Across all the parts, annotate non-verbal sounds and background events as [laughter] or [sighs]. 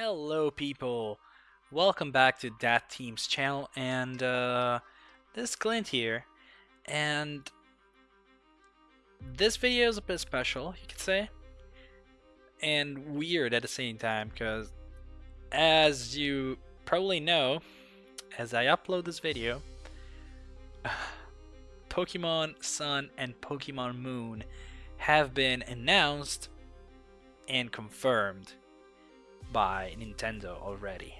Hello people, welcome back to That Team's channel and uh, this is Clint here. And this video is a bit special you could say. And weird at the same time because as you probably know as I upload this video [sighs] Pokemon Sun and Pokemon Moon have been announced and confirmed by Nintendo already.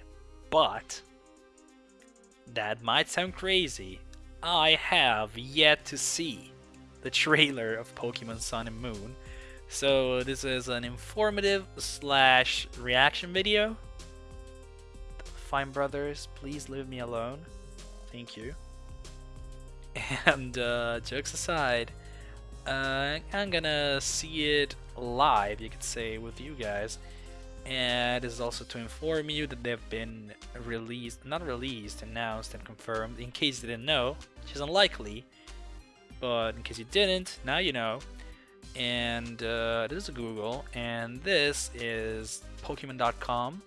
But that might sound crazy. I have yet to see the trailer of Pokemon Sun and Moon. So this is an informative slash reaction video. Fine brothers, please leave me alone. Thank you. [laughs] And uh, jokes aside, uh, I'm gonna see it live, you could say, with you guys and this is also to inform you that they've been released, not released, announced and confirmed, in case you didn't know, which is unlikely, but in case you didn't, now you know. And uh, this is Google, and this is Pokemon.com,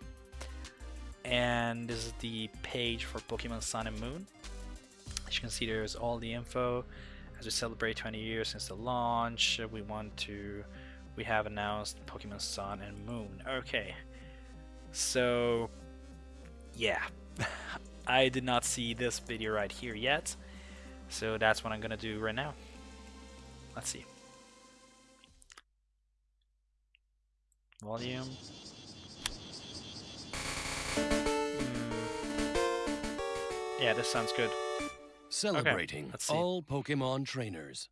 and this is the page for Pokemon Sun and Moon. As you can see, there's all the info. As we celebrate 20 years since the launch, we want to we have announced Pokemon Sun and Moon. Okay, so yeah, [laughs] I did not see this video right here yet, so that's what I'm gonna do right now. Let's see. Volume. Mm. Yeah, this sounds good. Celebrating okay, all Pokemon trainers.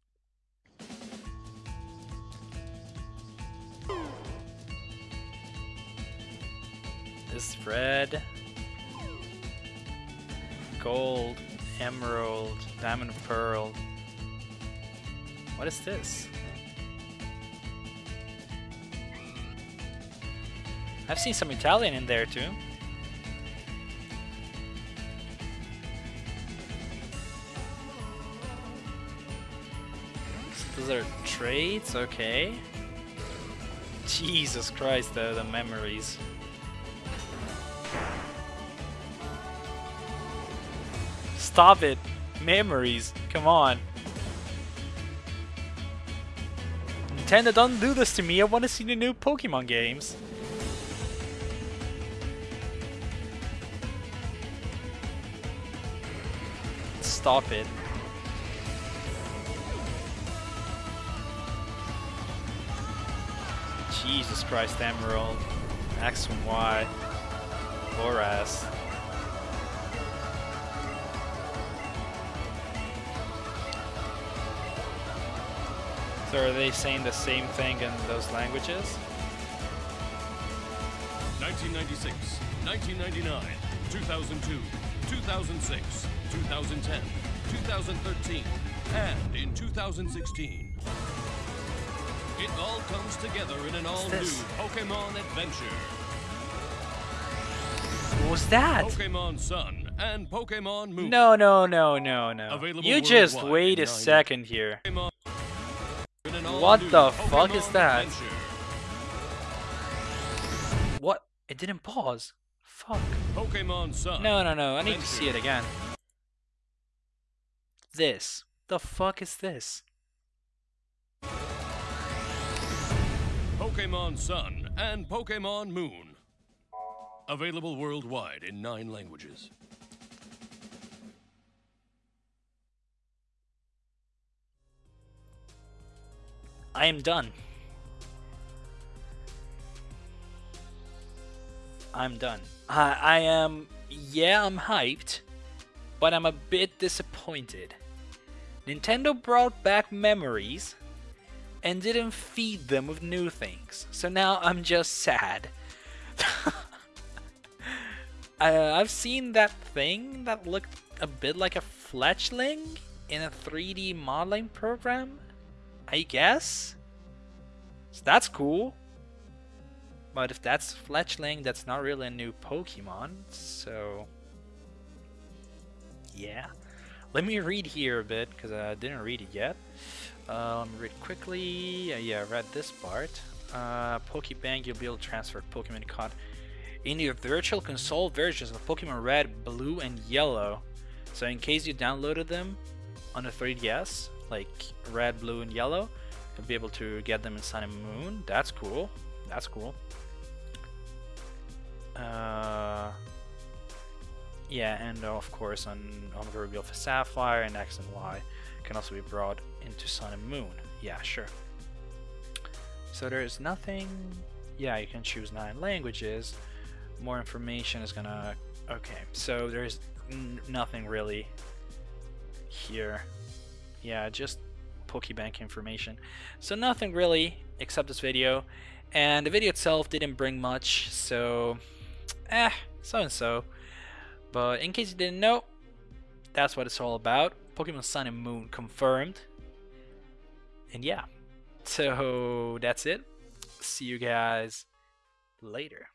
Red, gold, emerald, diamond pearl. What is this? I've seen some Italian in there too. So those are traits, okay. Jesus Christ, though, the memories. Stop it. Memories. Come on. Nintendo, don't do this to me. I want to see the new Pokemon games. Stop it. Jesus Christ, Emerald. X and Y. Boras. So are they saying the same thing in those languages? 1996, 1999, 2002, 2006, 2010, 2013, and in 2016. It all comes together in an all-new Pokemon adventure. What was that? Pokemon Sun and Pokemon Moon. No, no, no, no, no. Available you just wait a second here. Pokemon what the fuck is that? What? It didn't pause. Fuck. Pokemon Sun. No, no, no. I need to see it again. This. The fuck is this? Pokemon Sun and Pokemon Moon. Available worldwide in nine languages. I am done. I'm done. I, I am, yeah, I'm hyped, but I'm a bit disappointed. Nintendo brought back memories and didn't feed them with new things, so now I'm just sad. [laughs] I, I've seen that thing that looked a bit like a fletchling in a 3D modeling program I guess? So that's cool. But if that's Fletchling, that's not really a new Pokemon, so... Yeah. Let me read here a bit, because I didn't read it yet. Uh, let me read quickly. Uh, yeah, I read this part. Uh, Pokebank, you'll be able to transfer Pokemon caught in the virtual console versions of Pokemon Red, Blue, and Yellow. So in case you downloaded them on the 3DS, like Red, Blue, and Yellow, you'll be able to get them in Sun and Moon. That's cool. That's cool. Uh, yeah, and uh, of course on, Omega Ruby Alpha Sapphire and X and Y can also be brought into Sun and Moon. Yeah, sure. So there's nothing... Yeah, you can choose nine languages. More information is gonna... Okay, so there's nothing really here. Yeah, just Pokebank information. So nothing really except this video. And the video itself didn't bring much, so... Eh, so and so. But in case you didn't know, that's what it's all about. Pokemon Sun and Moon confirmed. And yeah, so that's it. See you guys later.